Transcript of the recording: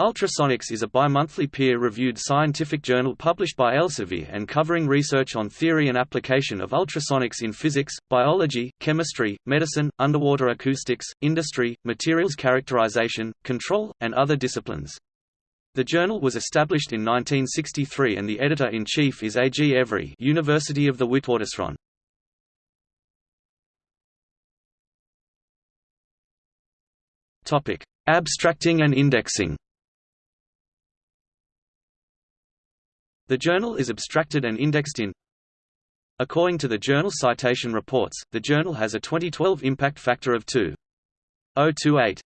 Ultrasonics is a bimonthly peer-reviewed scientific journal published by Elsevier and covering research on theory and application of ultrasonics in physics, biology, chemistry, medicine, underwater acoustics, industry, materials characterization, control, and other disciplines. The journal was established in 1963 and the editor-in-chief is A. G. Every University of the Witwatersrand. Abstracting and indexing The journal is abstracted and indexed in According to the Journal Citation Reports, the journal has a 2012 impact factor of 2.028.